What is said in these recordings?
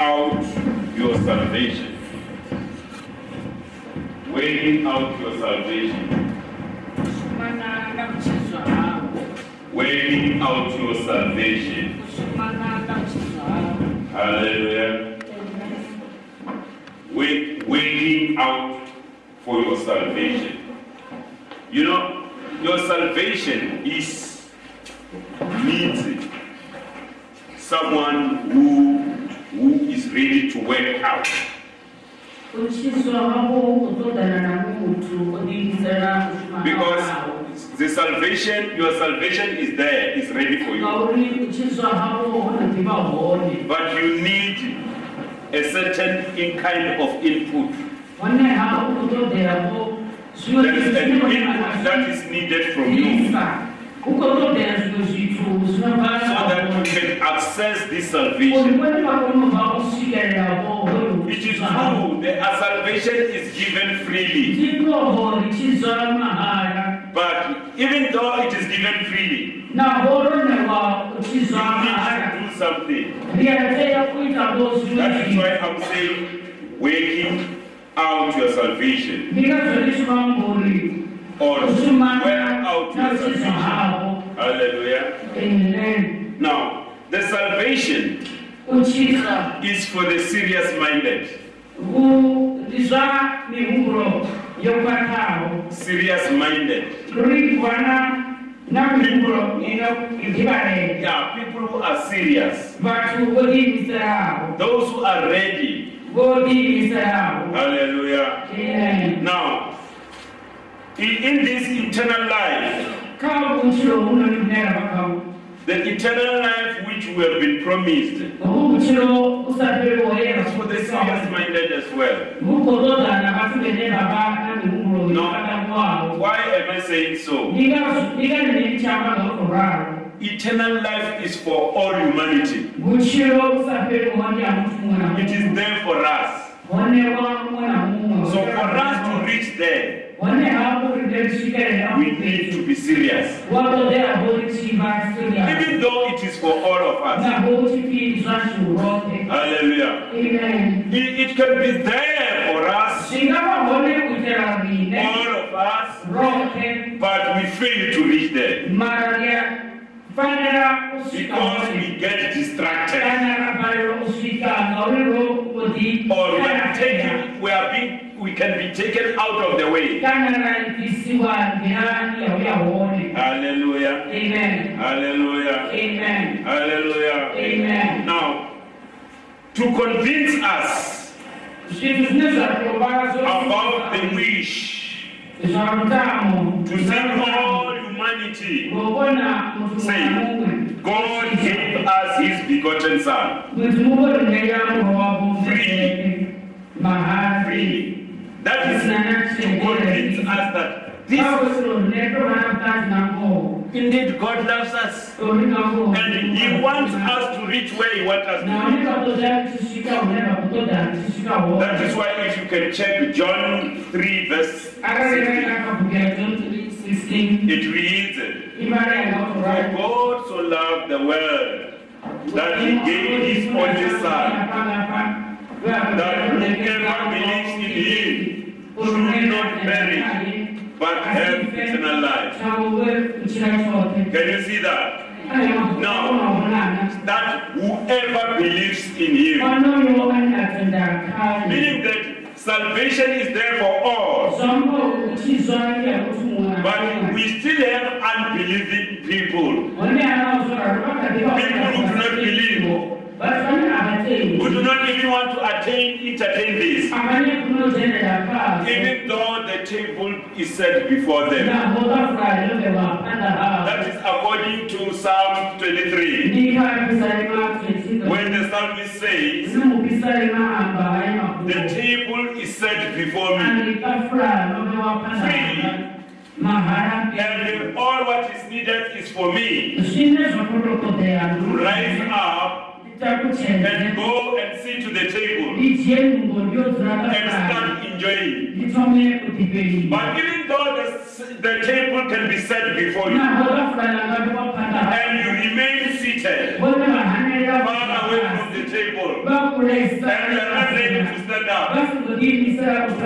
out your salvation. Working out your salvation. Kuchizwa out your salvation. Sumana na kuchizwa. Hallelujah. Wait, waiting out for your salvation. You know, your salvation is needs someone who who is ready to work out. Kuchizwa hao kutodana na muntu odingisana kushumana Because the salvation, your salvation is there, is ready for you. Kauri kuchizwa hao unatiba hone. But you need a certain in kind of input. Wane hao kutodera ho. Sio That is an input that is needed from you. Isa. Ukotodera zino zitu so that you can access this salvation. Ulimwengu wakuno usikerera ho. It is true that our salvation is given freely, Ndiko ho lichizwa mahara. but even though it is given freely, Na horo ne wa kuchizwa you need to do something. Ndiyateya kuita bozu That is why I'm saying, working out your salvation ndikazodiswa mburi or work kusumana out your nachizo salvation. havo Hallelujah. amen Now, the salvation kuchisa is for the serious-minded. kudizwa mihumuro yokwatawo Serious-minded. kurikwana na mihumuro ino ikibarega Yeah, people who are serious. vatu vodimiserawo Those who are ready. vodimiserawo Hallelujah. amen Now, in, this eternal life, the eternal life which we have been promised for the serious-minded as well. No. Why am I saying so? Eternal life is for all humanity. It is there for us. So for us to reach there, we need to be serious. watodera bolichiva siria Even though it is for all of us. na bochipizwa shurote Hallelujah. amen. It, it can be there for us, zvingavahone kuitira rine all of us, but we fail to reach there because we get distracted. kana rabariro kusvika ngauriro kuti or we are taken, we are being, we can be taken out of the way. Hallelujah. amen Hallelujah. amen Hallelujah. amen Now, to convince us about the wish to save all humanity, Say, God gave us His begotten Son That is to convince us that this indeed God loves us. And He wants us to reach where He wants us to reach. That is why if you can check John 3 verse 16, it reads, For God so loved the world that he gave his only son, that whoever believes in him should not perish, but have eternal life. Can you see that? Now, That whoever believes in him, meaning that salvation is there for all, but we still have unbelieving people, people who do not believe, who do not even want to attain, entertain this, even though the table is set before them. That is according to Psalm 23. When the psalmist says, The table is set before me, Free. and all what is needed is for me to rise up and go and sit to the table. And start enjoying. But even though the, the table can be set before you, and you remain seated Far away from the table and you are not ready to stand up,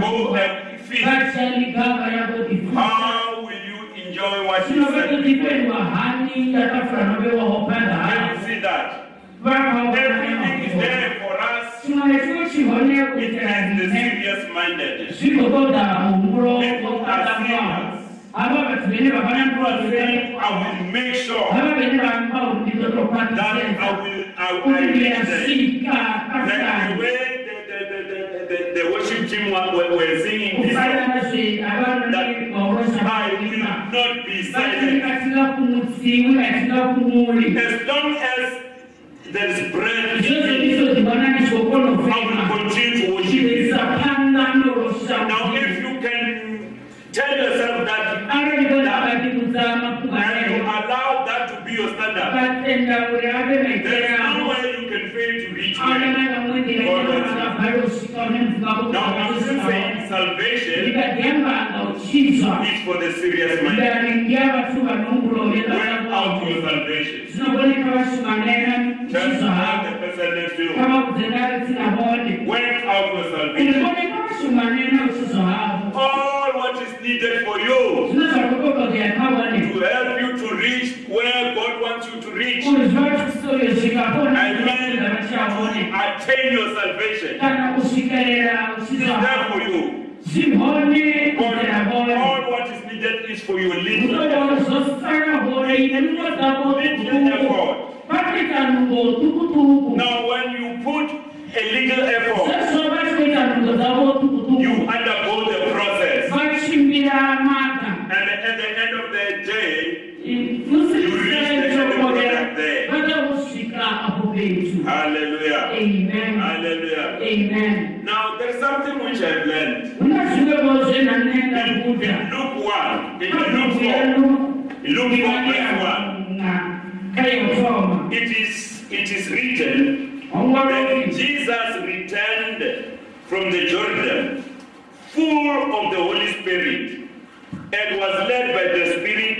go and feed, how will you enjoy what you said? vatotipendwa hani yakafura novewaho Can you see that? Everything is there for us. chimwe nechimwe chihone It is the serious minded. I will make sure ava vene vamba that I urundizotokwatisesa will, I will kuti I reach them. ndiyasvika Like the pasani way the, the, the, the, the, the worship team were, were, were singing this song, kufanana zveavanoni I will vauroshaaa not be vati silent. atingakumutsiwi atingakumuri As long as there is breath in izvozvo me, ndizvo zvivana I will nezvokonofema continue to worship you. chiisa panda norosha Now, if you can tell yourself that aronikonavadikudza and you mapfugaeo allow that to be your standard, vatenda uri ave there is maitera no way you can fail to reach where. akanaka mwendira akabharosvika Now, I'm saying salvation is for the serious minded. ndaringia out your salvation. Just havo the person next to you. kama kudzendari tsinavone Work out your salvation. Uliboneka vashumanena uchizwa havo All what is needed for you zvino zvakokoka kuyakavone to help you to reach where God wants you to reach. kuzva I mean, to attain your salvation. kana kusvikerera It is there for you. All, all what is needed is for your little unoona zvosara hore inenguva dzavo little tukutuku effort. vatoita nungo tukutuku Now, when you put a little effort, sezvo vachitoita nungo dzavo you tukutuku undergo the process. vachimbira mata And at the end of the day, musiisechokorera vatakusvika apo petu hallelujah. amen Hallelujah. amen Now, there's something which I've learned. kuna zvivevo zvenhanenda In, kuda in Luke 1, in Luke 4, in Luke 4, verse 1, kayotoma it is, it is written that ongoroi Jesus returned from the Jordan full of the Holy Spirit and was led by the Spirit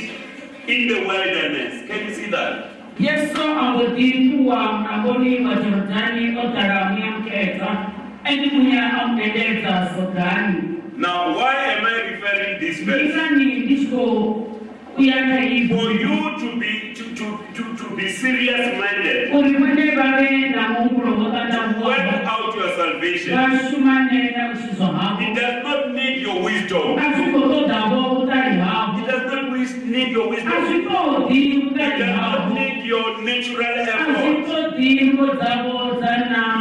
in the wilderness. Can you see that? yesu angotipuwa mnangoni mwa jorodhani otaramia mketa endimuya amuenderedza sodhani Now, why am I referring this verse? isani ndicho kuyaka For you to be to, to, to, to be serious minded, uri mwene vave namungulo work out your salvation. It does not need your wisdom. Need your wisdom. azvitodhi It utari does not havo need your natural effort. azvitodhi ngo dzavo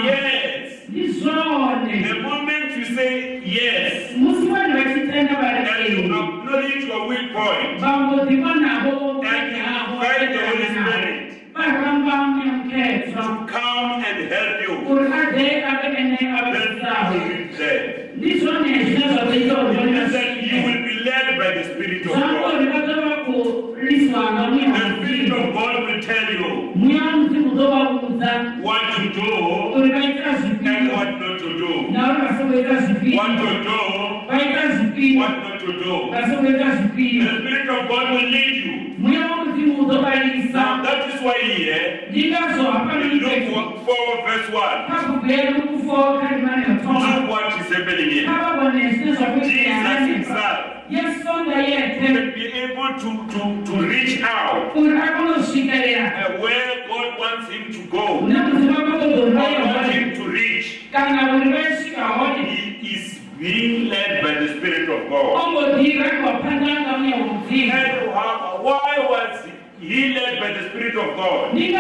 Yes. The moment you say yes musi vanhu vachitenda vari and you acknowledge your weak point and you find the Holy Spirit to come and help you, kuti ade ave ene then you avasisaho will reach there. ndizvone zvine zvatoita kuti And then you will be led by the Spirit of God. zvangori vatova kuliswa The ngamuya Spirit mudzimu of God will tell you muya mudzimu uzovaudza what to do kuti vaita and zvipiro what not to do. nauri vasokuita What zvipiro to do, vaita zvipiro what not to do. The Spirit of God will lead you. muya womudzimu Now uzovaisa that is why here Luke nikupetu 4 verse 1. kakubhera kukufoka rimane vatoma Look what is happening here. Jesus himself can be able to, to, to reach out uh, where God wants him to go. God wants him to reach. kana kuti vaisvika hone He is being led by the Spirit of God. ongodhira kwapandanga muya womudzimu And how- why was he led by the Spirit of God? he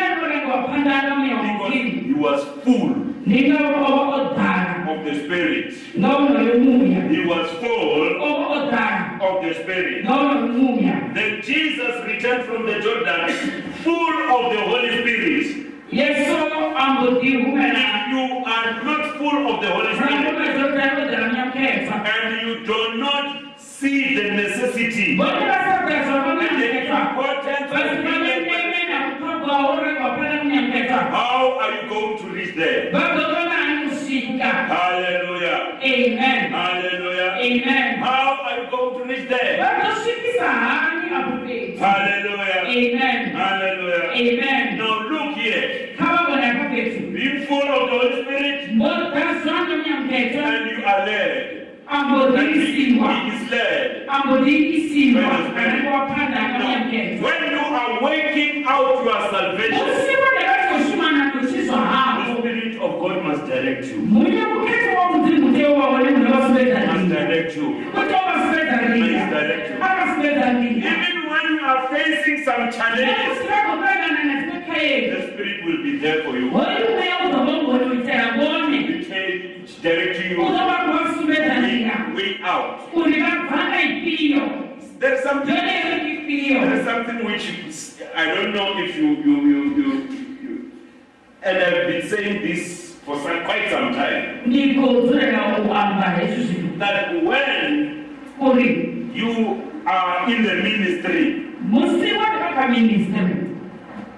was full of the Spirit. He was full of the Spirit. Then Jesus returned from the Jordan full of the Holy Spirit. yesu angodirumena If you are not full of the Holy Spirit and you do not see the necessity vone vasakazva and the vamuyaketsa importance of vasi being led by vanemena kutogwawo rekwapanda muyaketsa how are you going to reach there? vagogona ani kusvika Hallelujah. amen Hallelujah. amen How are you going to reach there? vagosvikisa hani apo petu Hallelujah. amen Hallelujah. amen Now look here. khababona kaphethu Being full of the Holy Spirit and you are led. And ambodiisiwa he is led. kamnyamkhetho When you are waking out your ringa Even when you are facing some challenges, the Spirit will be there for you. hoyi mweya uzovongonoitera bone It direct you uzova kuvasipedza ringa way, way out. kuti vabvanga ipiyo There's something. There's something which is, I don't know if you you you you, you and I've been saying this for some, quite some time. ndikodzorera kuamba hezvi zvinhu That when you are in the ministry,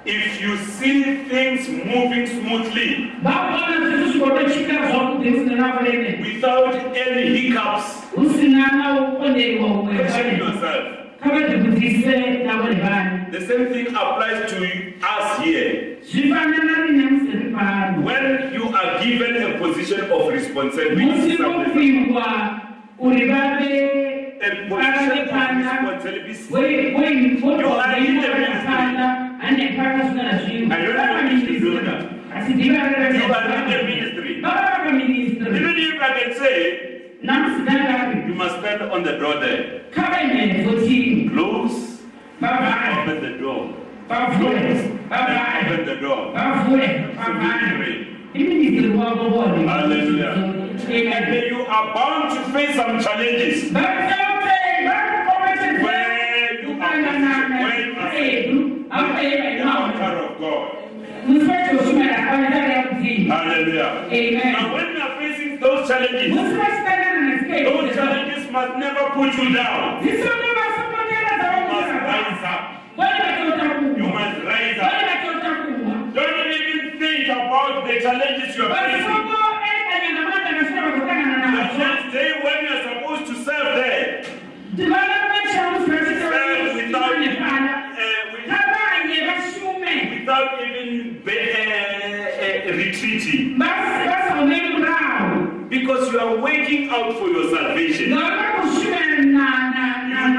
if you see things moving smoothly vakuona zvinhu zvikotochika zvakudzi usina nakureme without any hiccups, usina naukonderiwa umwe question yourself. kavadzibudise navone vani The same thing applies to us here. zvifanana rine musiri pano When you are given a position of responsibility, musi somewhere, wopingwa uri vave a position of responsibility, voipanda ane pana I don't know if you do that. asi you are in the Even if I can say, you must stand on the door there. kavaimenzotini Close, open the door. vavhure And vavhare open the door. vavhure So vavhare really, iministri wavo vone Hallelujah. And then you are bound to face some challenges. Hallelujah. Amen. Now when you are facing those challenges, those challenges must never put you down. You must rise up. You must rise up. Don't even think about the challenges you are facing. The next day when you are supposed to serve there, serve without, uh, with- without even uh, uh, retreating. Because you are waking out for your salvation. You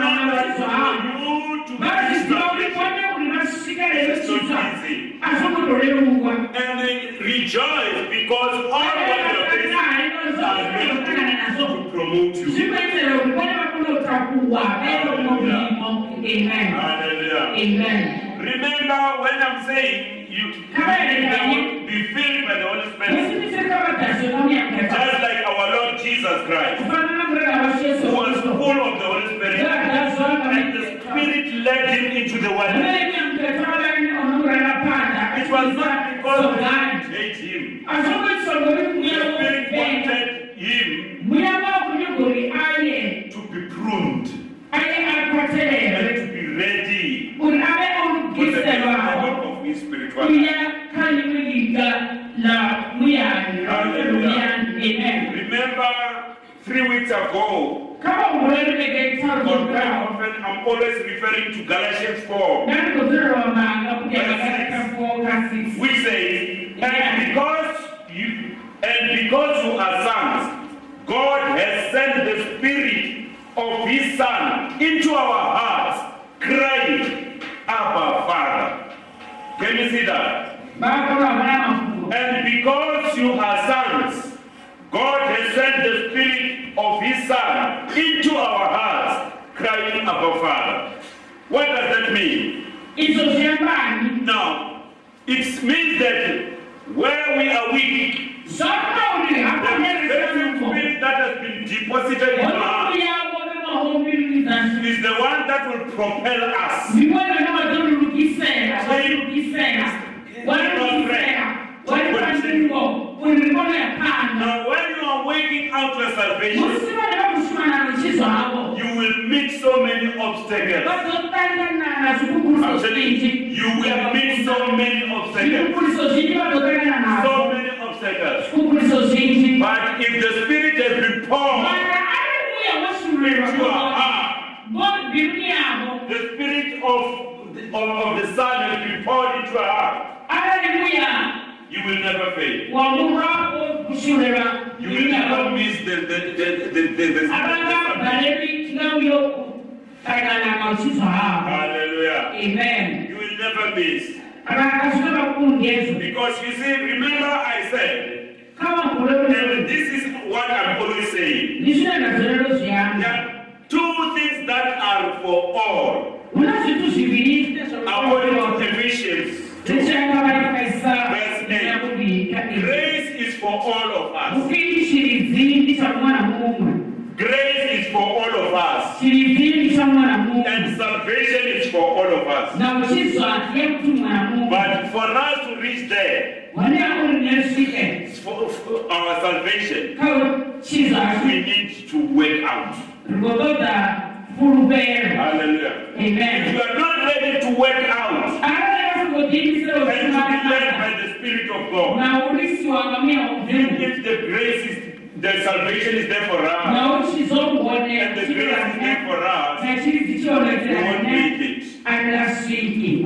know that for you to be established, it's not easy. And they rejoice because all what you are facing are meant to promote you. zvinoitira kuti pane vakunotakuwa amen. Hallelujah. amen. Remember when I'm saying you, be filled by the Holy Spirit, just like our Lord Jesus Christ, kufanana kurega vasheso who was full of the Holy Spirit, and the Spirit led him into the wilderness. It was not because he hate him. The Spirit wanted him to be pruned and to be ready for the development of his spirituality. Remember, three weeks ago, or very often, I'm always referring to Galatians 4, which says, and because you and because you are sons, God has sent the Spirit of His Son into our hearts, crying, Abba, Father. Can you see that? And because you are sons, God has sent the Spirit of His Son into our hearts, crying, Abba, Father. What does that mean? Now, it means that where we are weak, the very Spirit that has been deposited in hearts is the one that will propel us. ndivona vadzorurukisera vairukisera warurukisera waripandiro urikono yapanda Now, when you are waking out your salvation, so many obstacles. I'm telling you, you will meet so many obstacles. zvikukuliso zvinji vazotangana nazvo So many obstacles. But if the Spirit has been poured into your heart, the Spirit of of, of the Son has been poured into your heart, you will never fail. You will never miss the the the the the, the, the balebi kinamyo kagana mausizo hao. Hallelujah. Amen. You will never miss. Abanga shura kungezo. Because you see, remember I said, and this is what I'm always saying. Nisuna na zero There are two things that are for all. Una situ sibiliste. According to Ephesians. Verse eight. Grace is for all of us. Ukili shirizindi cha mwana Mungu. Grace is for all of us. Shirizindi cha mwana Mungu. And salvation is for all of us. Na uchizo atie mtu mwana Mungu. But for us to reach there, Wane akuri nesike. for, for our salvation, we need to work out. Hallelujah. If Amen. you are not ready to work out Ara kugodini sero and be led by the Spirit of God, Na ulisi wa ngamia even if the grace is, the salvation is there for us, Na uchizo uone. and the grace is there for us, Na chiri zicho we won't make it.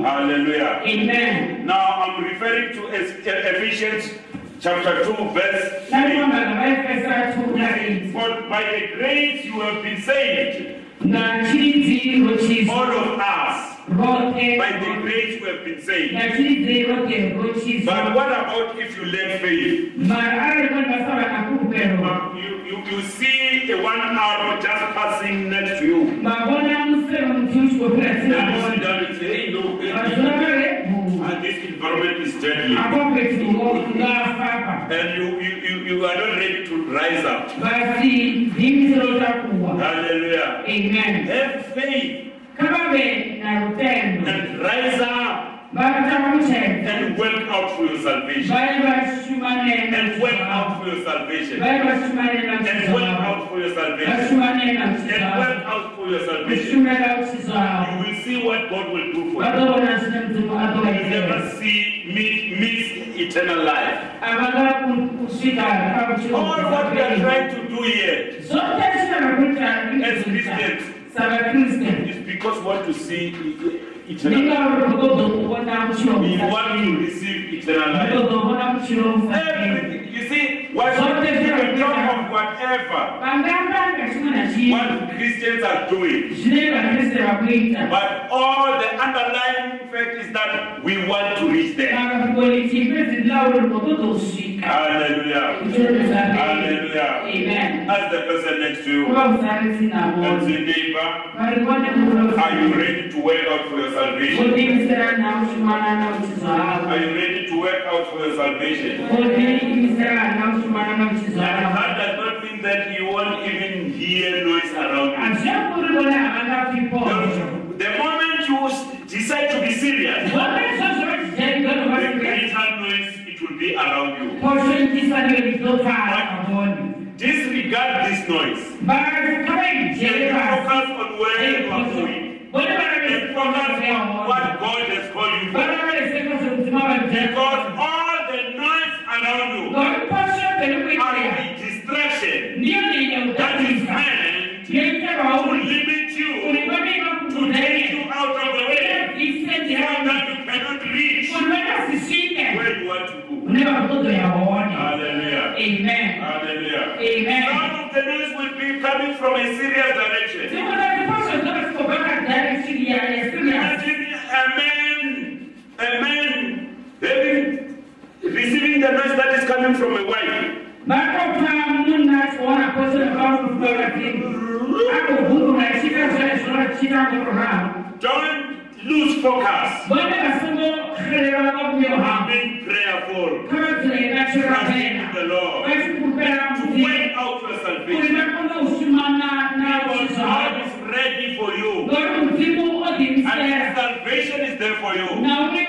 Hallelujah. Amen. Now I'm referring to Ephesians chapter 2, verse Na 3. kwamba kabaifesa tu na hizi. For by the grace you have been saved, Na chizi rochizo. all of us. Rote. By the grace we have been saved. Na chizi rote rochizo. But what about if you lack faith? Mara kwamba sawa na kupero. You, you, you see a one arrow just passing next to you. Babona musero mtushi kwa kila And sina you sit bona. down and say, hey, no, eh, Azunagare. and this environment is deadly. Hapo kwetu ngafapa. And you, you, you, you are not ready to rise up. Basi dimi zero takuwa. Hallelujah. Amen. Have faith Kama be na rutendo. and rise up and work out for your salvation. Bali bashumane na And work out for your salvation. Bali bashumane na And work out for your salvation. And work out for your salvation. Bashumane na mchizo. You will see what God will do for you. Bado wanasema mtu watu You will never see me miss eternal life. All what we are trying to do here As Christians. Is because we want to see eternal life. We want to receive eternal life. Everything. You see, what you can talk of whatever what Christians are doing. Zile bakristo wakuita. But all the underlying fact is that we want to reach there. Banga kugoli chipezi la urugodo ushika. Hallelujah. Amen. Ask the person next to you Kuwa usari sina and mwozi. say, neighbor, are you ready to work out for your salvation? Kodi misera na ushimana na uchizo Are you ready to work out for your salvation? Kodi misera na ushimana na uchizo And that does not mean that you won't even hear noise around you. Achakuribona abanga pipo. The, the moment you decide to be serious, the greater noise it will be around you. Posho intisa ndio litoka kaboni. Disregard this noise. And focus on where you are going. And focus on what God has called you for. Bwana bana sema sema wa Because all the noise around you Kwa posho pelu are kwa. a distraction Ndio ni ya that is utatiza. meant Yeye to wauni. limit you, Ulibani to take you makutane. out of the way, Isendi so hapo. that you cannot reach Unaweza sisinde. where you want to go. Unaweza mtoto ya waone. Hallelujah. Amen. Hallelujah. Amen. Some of the noise will be coming from a serious direction. Sema na posho kama siko baka ndani chini ya ya serious. Imagine a man, a man having, receiving the noise that is coming from a wife. Bako pa muna kuona posho na kama kufuga timu. Ako huru na shika zote zote shika kwa Don't focus. Bwana masomo khelewa kwa myo ha. Being prayerful. Kama tunaenda shura Trusting the Lord. To work out your salvation. Kulima kuna usimana na Because. God is ready for you. Bwana mtimu odi And salvation is there for you. Na ule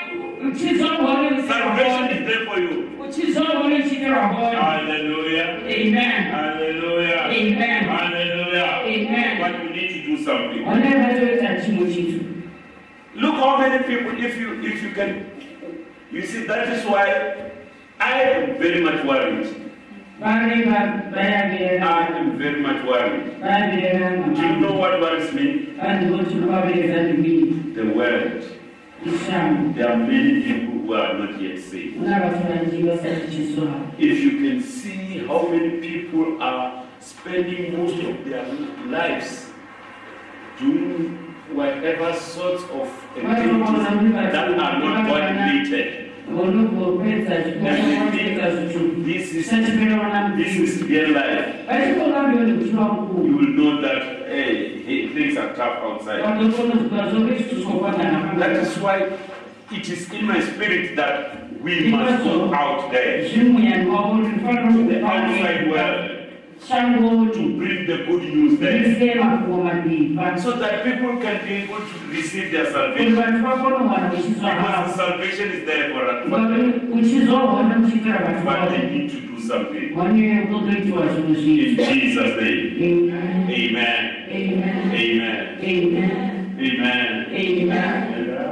uchizo wale msera Salvation is there for you. Uchizo wale msera wale. Hallelujah. Amen. Hallelujah. Amen. Hallelujah. Amen. But you need to do something. Look how many people, if you if you can, you see that is why I am very much worried. Bale ba baya I am very much worried. Do you know what worries me? Bale wotu kwa bera za dunia. The world. There are many people who are not yet saved. muna vhathu vanzhi vasati chisoha If you can see how many people are spending most of their lives doing whatever sorts of activities that are not God related, vonogopedza zvikuita zvitsvuku this is this is their life. You will know that hey, things are tough outside. vatokonoziva zvove zvitusokwagana That is why it is in my spirit that we must go out there. To the outside ndifanira world shango to bring the good news there. rise mafumo madivi so that people can be able to receive their salvation. Because salvation is there for, for them, uchizoona muchiitira vantu but they need to do something. vane kutotoitiwa zvinhu In Jesus' name. Amen. Amen. Amen. Amen. Amen. Amen.